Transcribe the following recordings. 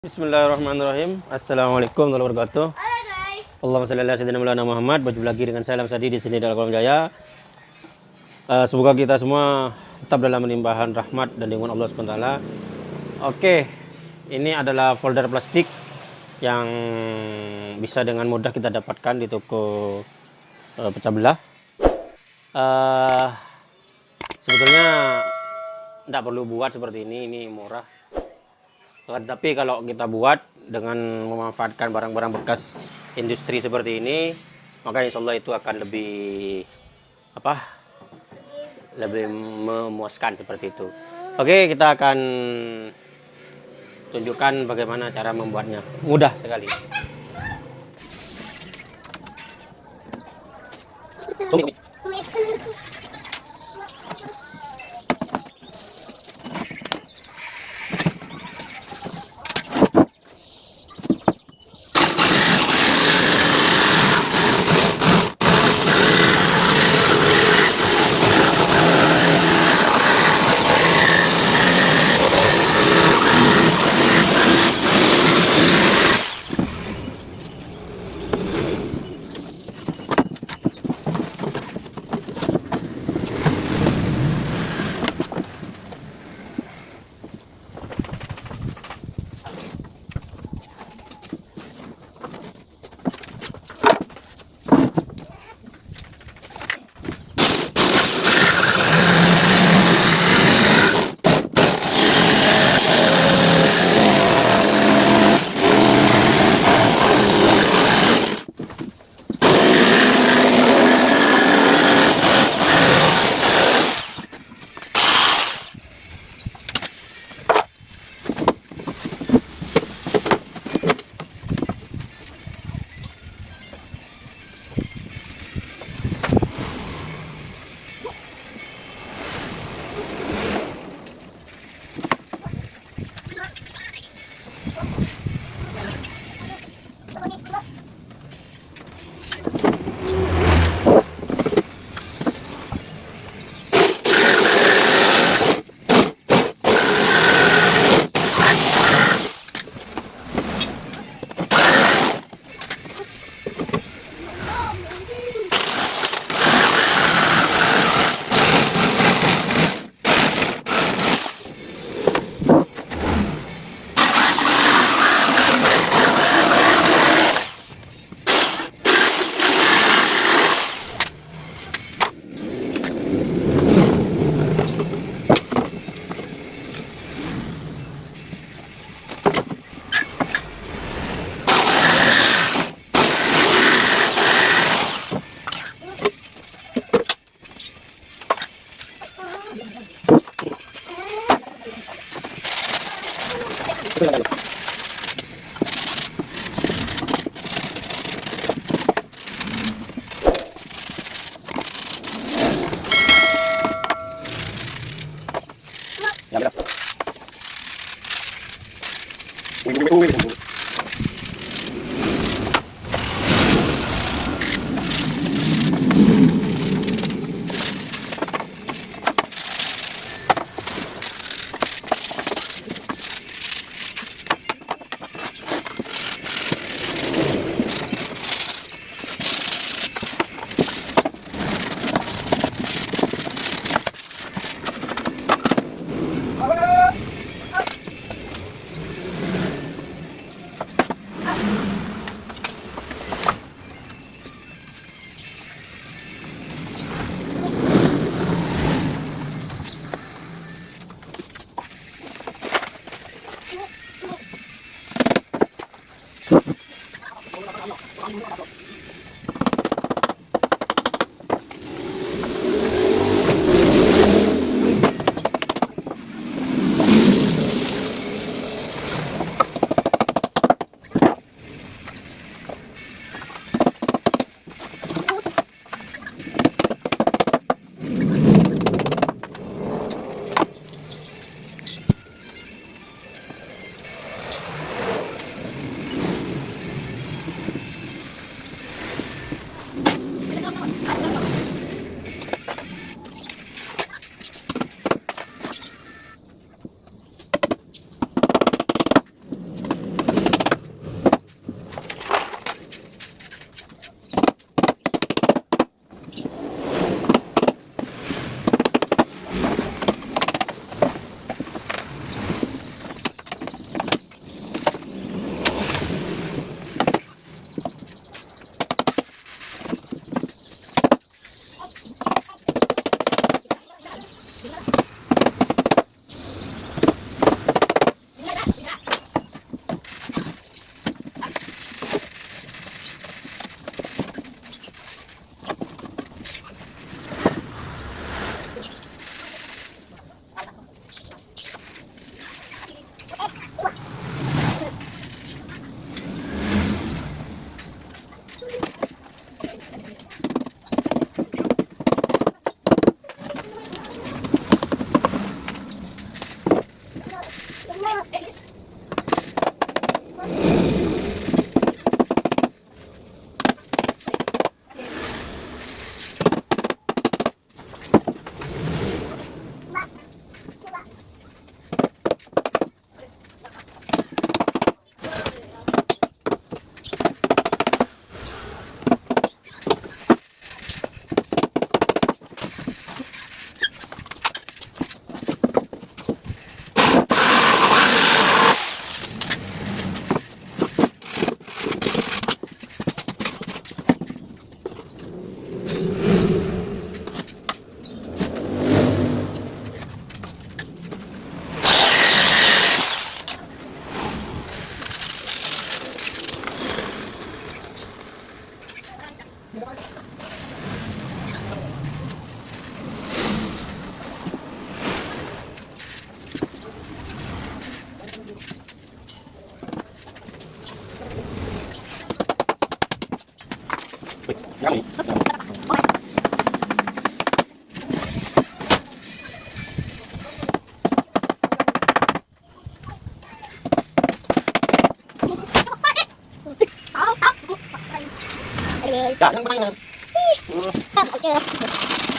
Bismillahirrahmanirrahim. Assalamualaikum warahmatullahi wabarakatuh. Halo guys. Allahumma salli ala sayyidina Maulana Muhammad. Berjumpa lagi dengan saya Sadi di sini dalam kolom jaya. Uh, semoga kita semua tetap dalam menimpahan rahmat dan lindungan Allah SWT. Oke, ini adalah folder plastik yang bisa dengan mudah kita dapatkan di toko uh, pecah belah. Uh, sebetulnya tidak perlu buat seperti ini, ini murah tapi kalau kita buat dengan memanfaatkan barang-barang bekas industri seperti ini, maka insya Allah itu akan lebih apa? Lebih memuaskan seperti itu. Oke, kita akan tunjukkan bagaimana cara membuatnya. Mudah sekali. ここに、どういうこと? Trời nó bay nè. Tao chưa.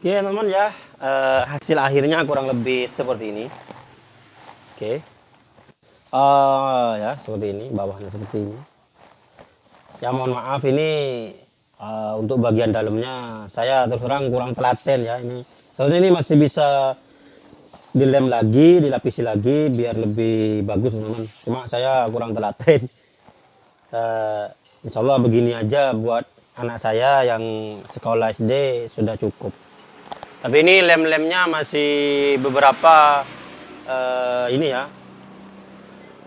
Oke teman-teman ya eh, hasil akhirnya kurang lebih seperti ini. Oke, Eh, ya seperti ini bawahnya seperti ini. Ya mohon maaf ini eh, untuk bagian dalamnya saya terus terang kurang telaten ya ini. Soalnya ini masih bisa dilem lagi, dilapisi lagi biar lebih bagus teman-teman. Cuma saya kurang telaten. Eh, insya Allah begini aja buat anak saya yang sekolah SD sudah cukup. Tapi ini lem-lemnya masih beberapa eh, ini ya,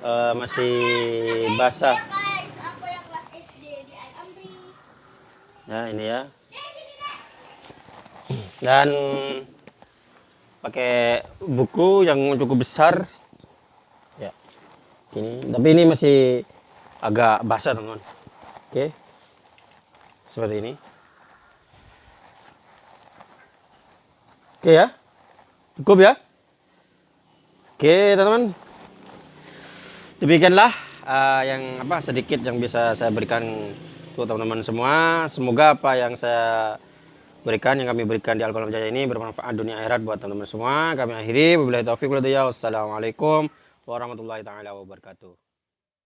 eh, masih basah. Amri. Ya ini ya. Dan pakai buku yang cukup besar. Ya, ini. Tapi ini masih agak basah teman. Oke, seperti ini. Oke ya, cukup ya. Oke teman-teman, demikianlah uh, yang apa sedikit yang bisa saya berikan untuk teman-teman semua. Semoga apa yang saya berikan yang kami berikan di Al-Qalam Jaya ini bermanfaat dunia akhirat buat teman-teman semua. Kami akhiri wabillahi taufiq wal. Wassalamualaikum warahmatullahi taala wabarakatuh.